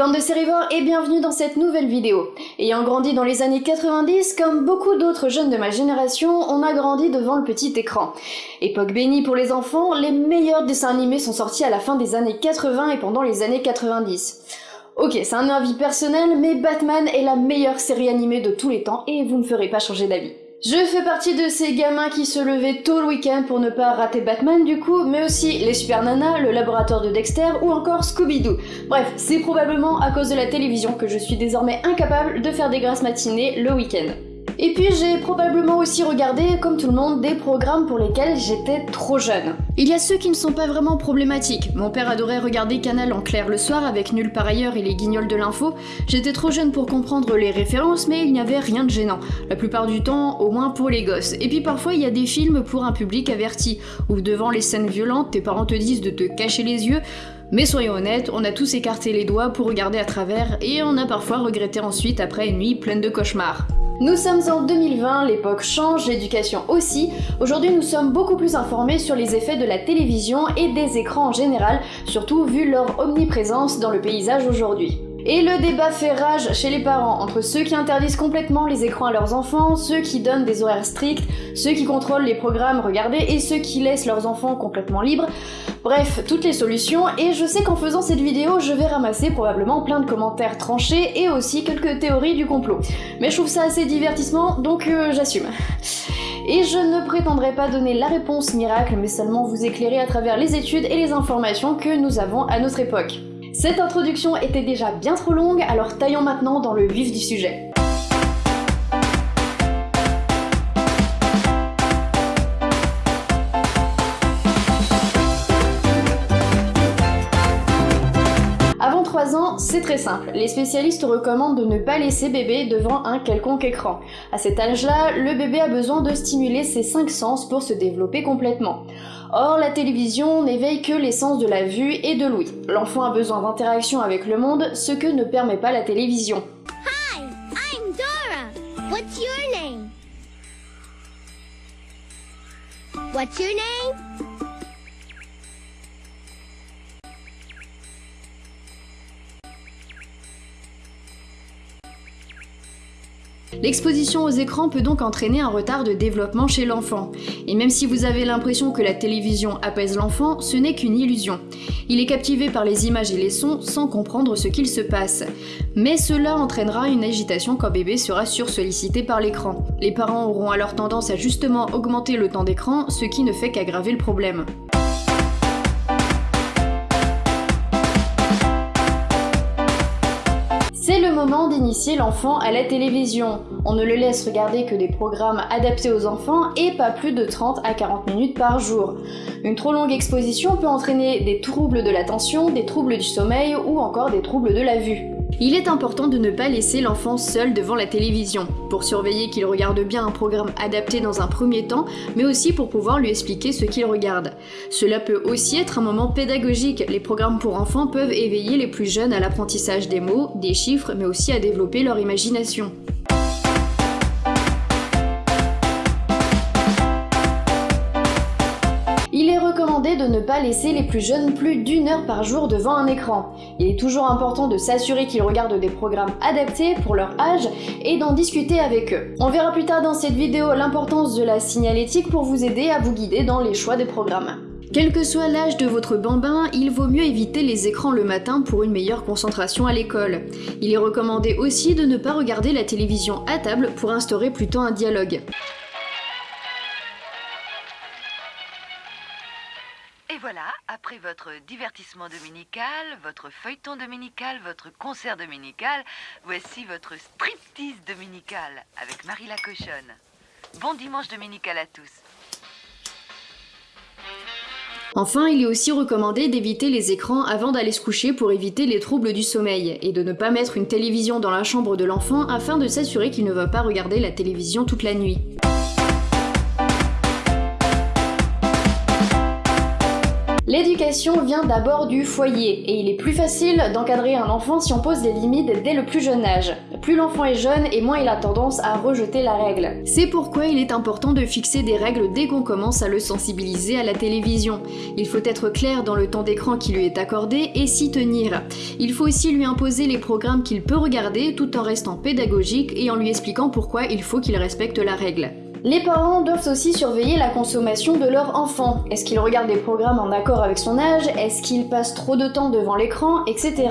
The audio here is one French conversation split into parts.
Bande de sérivores et bienvenue dans cette nouvelle vidéo. Ayant grandi dans les années 90, comme beaucoup d'autres jeunes de ma génération, on a grandi devant le petit écran. Époque bénie pour les enfants, les meilleurs dessins animés sont sortis à la fin des années 80 et pendant les années 90. Ok, c'est un avis personnel, mais Batman est la meilleure série animée de tous les temps et vous ne ferez pas changer d'avis. Je fais partie de ces gamins qui se levaient tôt le week-end pour ne pas rater Batman du coup, mais aussi les Super Nanas, le laboratoire de Dexter ou encore Scooby-Doo. Bref, c'est probablement à cause de la télévision que je suis désormais incapable de faire des grasses matinées le week-end. Et puis j'ai probablement aussi regardé, comme tout le monde, des programmes pour lesquels j'étais trop jeune. Il y a ceux qui ne sont pas vraiment problématiques. Mon père adorait regarder Canal en clair le soir avec Nul par ailleurs et les guignols de l'info. J'étais trop jeune pour comprendre les références, mais il n'y avait rien de gênant. La plupart du temps, au moins pour les gosses. Et puis parfois, il y a des films pour un public averti, où devant les scènes violentes, tes parents te disent de te cacher les yeux. Mais soyons honnêtes, on a tous écarté les doigts pour regarder à travers, et on a parfois regretté ensuite après une nuit pleine de cauchemars. Nous sommes en 2020, l'époque change, l'éducation aussi. Aujourd'hui, nous sommes beaucoup plus informés sur les effets de la télévision et des écrans en général, surtout vu leur omniprésence dans le paysage aujourd'hui. Et le débat fait rage chez les parents entre ceux qui interdisent complètement les écrans à leurs enfants, ceux qui donnent des horaires stricts, ceux qui contrôlent les programmes regardés et ceux qui laissent leurs enfants complètement libres. Bref, toutes les solutions, et je sais qu'en faisant cette vidéo, je vais ramasser probablement plein de commentaires tranchés et aussi quelques théories du complot. Mais je trouve ça assez divertissement, donc euh, j'assume. Et je ne prétendrai pas donner la réponse miracle, mais seulement vous éclairer à travers les études et les informations que nous avons à notre époque. Cette introduction était déjà bien trop longue, alors taillons maintenant dans le vif du sujet. Avant 3 ans, c'est très simple. Les spécialistes recommandent de ne pas laisser bébé devant un quelconque écran. À cet âge-là, le bébé a besoin de stimuler ses 5 sens pour se développer complètement. Or, la télévision n'éveille que les sens de la vue et de l'ouïe. L'enfant a besoin d'interaction avec le monde, ce que ne permet pas la télévision. Hi, I'm Dora. What's your name? What's your name? L'exposition aux écrans peut donc entraîner un retard de développement chez l'enfant. Et même si vous avez l'impression que la télévision apaise l'enfant, ce n'est qu'une illusion. Il est captivé par les images et les sons sans comprendre ce qu'il se passe. Mais cela entraînera une agitation quand bébé sera sursollicité par l'écran. Les parents auront alors tendance à justement augmenter le temps d'écran, ce qui ne fait qu'aggraver le problème. Moment d'initier l'enfant à la télévision. On ne le laisse regarder que des programmes adaptés aux enfants et pas plus de 30 à 40 minutes par jour. Une trop longue exposition peut entraîner des troubles de l'attention, des troubles du sommeil ou encore des troubles de la vue. Il est important de ne pas laisser l'enfant seul devant la télévision, pour surveiller qu'il regarde bien un programme adapté dans un premier temps, mais aussi pour pouvoir lui expliquer ce qu'il regarde. Cela peut aussi être un moment pédagogique, les programmes pour enfants peuvent éveiller les plus jeunes à l'apprentissage des mots, des chiffres, mais aussi à développer leur imagination. De ne pas laisser les plus jeunes plus d'une heure par jour devant un écran. Il est toujours important de s'assurer qu'ils regardent des programmes adaptés pour leur âge et d'en discuter avec eux. On verra plus tard dans cette vidéo l'importance de la signalétique pour vous aider à vous guider dans les choix des programmes. Quel que soit l'âge de votre bambin, il vaut mieux éviter les écrans le matin pour une meilleure concentration à l'école. Il est recommandé aussi de ne pas regarder la télévision à table pour instaurer plutôt un dialogue. Et voilà, après votre divertissement dominical, votre feuilleton dominical, votre concert dominical, voici votre striptease dominical avec Marie la cochonne. Bon dimanche dominical à tous. Enfin, il est aussi recommandé d'éviter les écrans avant d'aller se coucher pour éviter les troubles du sommeil, et de ne pas mettre une télévision dans la chambre de l'enfant afin de s'assurer qu'il ne va pas regarder la télévision toute la nuit. L'éducation vient d'abord du foyer, et il est plus facile d'encadrer un enfant si on pose des limites dès le plus jeune âge. Plus l'enfant est jeune et moins il a tendance à rejeter la règle. C'est pourquoi il est important de fixer des règles dès qu'on commence à le sensibiliser à la télévision. Il faut être clair dans le temps d'écran qui lui est accordé et s'y tenir. Il faut aussi lui imposer les programmes qu'il peut regarder tout en restant pédagogique et en lui expliquant pourquoi il faut qu'il respecte la règle. Les parents doivent aussi surveiller la consommation de leur enfant. Est-ce qu'il regarde des programmes en accord avec son âge? Est-ce qu'il passe trop de temps devant l'écran? Etc.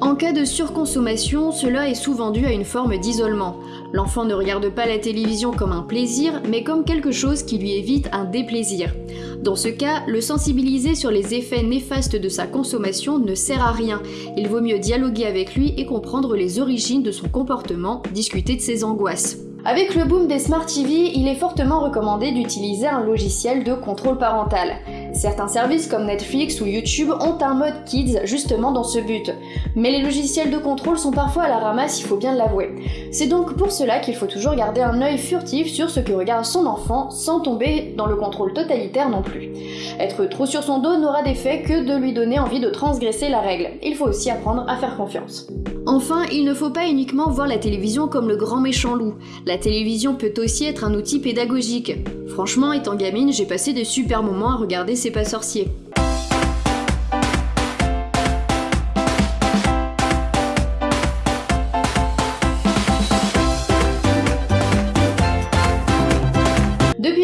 En cas de surconsommation, cela est souvent dû à une forme d'isolement. L'enfant ne regarde pas la télévision comme un plaisir, mais comme quelque chose qui lui évite un déplaisir. Dans ce cas, le sensibiliser sur les effets néfastes de sa consommation ne sert à rien. Il vaut mieux dialoguer avec lui et comprendre les origines de son comportement, discuter de ses angoisses. Avec le boom des Smart TV, il est fortement recommandé d'utiliser un logiciel de contrôle parental. Certains services comme Netflix ou YouTube ont un mode Kids justement dans ce but. Mais les logiciels de contrôle sont parfois à la ramasse, il faut bien l'avouer. C'est donc pour cela qu'il faut toujours garder un œil furtif sur ce que regarde son enfant sans tomber dans le contrôle totalitaire non plus. Être trop sur son dos n'aura d'effet que de lui donner envie de transgresser la règle. Il faut aussi apprendre à faire confiance. Enfin, il ne faut pas uniquement voir la télévision comme le grand méchant loup. La télévision peut aussi être un outil pédagogique. Franchement, étant gamine, j'ai passé des super moments à regarder C'est pas sorcier.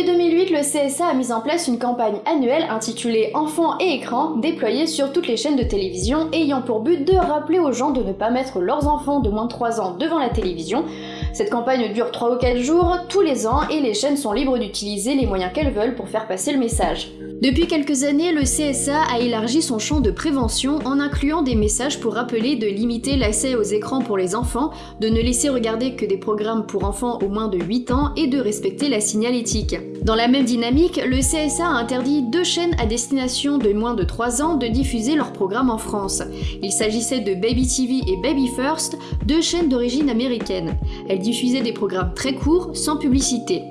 2008, le CSA a mis en place une campagne annuelle intitulée Enfants et écrans, déployée sur toutes les chaînes de télévision, ayant pour but de rappeler aux gens de ne pas mettre leurs enfants de moins de 3 ans devant la télévision, cette campagne dure 3 ou 4 jours tous les ans et les chaînes sont libres d'utiliser les moyens qu'elles veulent pour faire passer le message. Depuis quelques années, le CSA a élargi son champ de prévention en incluant des messages pour rappeler de limiter l'accès aux écrans pour les enfants, de ne laisser regarder que des programmes pour enfants au moins de 8 ans et de respecter la signalétique. Dans la même dynamique, le CSA a interdit deux chaînes à destination de moins de 3 ans de diffuser leurs programmes en France. Il s'agissait de Baby TV et Baby First, deux chaînes d'origine américaine. Elles diffusaient des programmes très courts, sans publicité.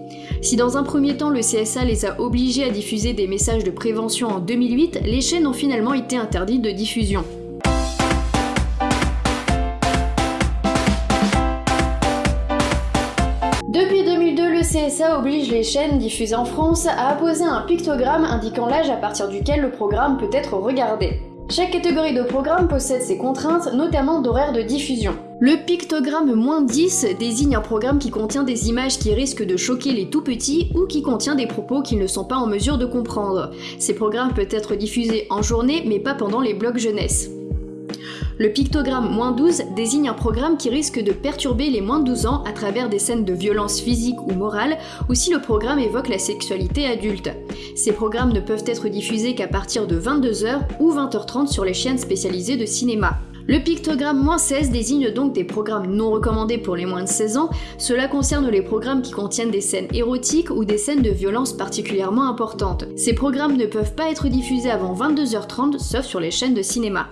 Si dans un premier temps le CSA les a obligés à diffuser des messages de prévention en 2008, les chaînes ont finalement été interdites de diffusion. Depuis 2002, le CSA oblige les chaînes diffusées en France à apposer un pictogramme indiquant l'âge à partir duquel le programme peut être regardé. Chaque catégorie de programme possède ses contraintes, notamment d'horaire de diffusion. Le pictogramme moins 10 désigne un programme qui contient des images qui risquent de choquer les tout petits ou qui contient des propos qu'ils ne sont pas en mesure de comprendre. Ces programmes peuvent être diffusés en journée mais pas pendant les blocs jeunesse. Le pictogramme moins 12 désigne un programme qui risque de perturber les moins de 12 ans à travers des scènes de violence physique ou morale, ou si le programme évoque la sexualité adulte. Ces programmes ne peuvent être diffusés qu'à partir de 22h ou 20h30 sur les chaînes spécialisées de cinéma. Le pictogramme moins 16 désigne donc des programmes non recommandés pour les moins de 16 ans. Cela concerne les programmes qui contiennent des scènes érotiques ou des scènes de violence particulièrement importantes. Ces programmes ne peuvent pas être diffusés avant 22h30 sauf sur les chaînes de cinéma.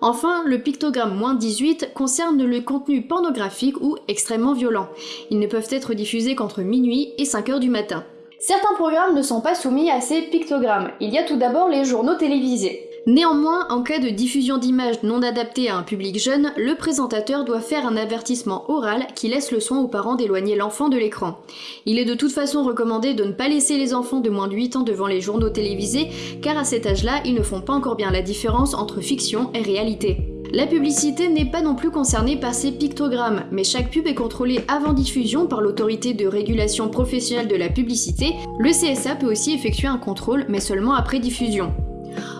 Enfin, le pictogramme moins 18 concerne le contenu pornographique ou extrêmement violent. Ils ne peuvent être diffusés qu'entre minuit et 5h du matin. Certains programmes ne sont pas soumis à ces pictogrammes. Il y a tout d'abord les journaux télévisés. Néanmoins, en cas de diffusion d'images non adaptées à un public jeune, le présentateur doit faire un avertissement oral qui laisse le soin aux parents d'éloigner l'enfant de l'écran. Il est de toute façon recommandé de ne pas laisser les enfants de moins de 8 ans devant les journaux télévisés, car à cet âge-là, ils ne font pas encore bien la différence entre fiction et réalité. La publicité n'est pas non plus concernée par ces pictogrammes, mais chaque pub est contrôlée avant diffusion par l'autorité de régulation professionnelle de la publicité. Le CSA peut aussi effectuer un contrôle, mais seulement après diffusion.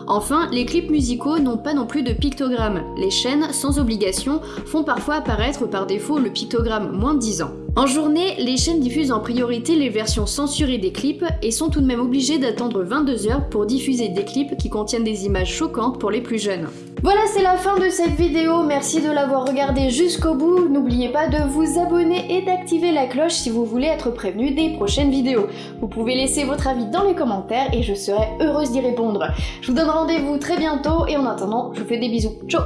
Enfin, les clips musicaux n'ont pas non plus de pictogramme. Les chaînes, sans obligation, font parfois apparaître par défaut le pictogramme moins de 10 ans. En journée, les chaînes diffusent en priorité les versions censurées des clips et sont tout de même obligées d'attendre 22 heures pour diffuser des clips qui contiennent des images choquantes pour les plus jeunes. Voilà, c'est la fin de cette vidéo, merci de l'avoir regardée jusqu'au bout. N'oubliez pas de vous abonner et d'activer la cloche si vous voulez être prévenu des prochaines vidéos. Vous pouvez laisser votre avis dans les commentaires et je serai heureuse d'y répondre. Je vous donne rendez-vous très bientôt et en attendant, je vous fais des bisous. Ciao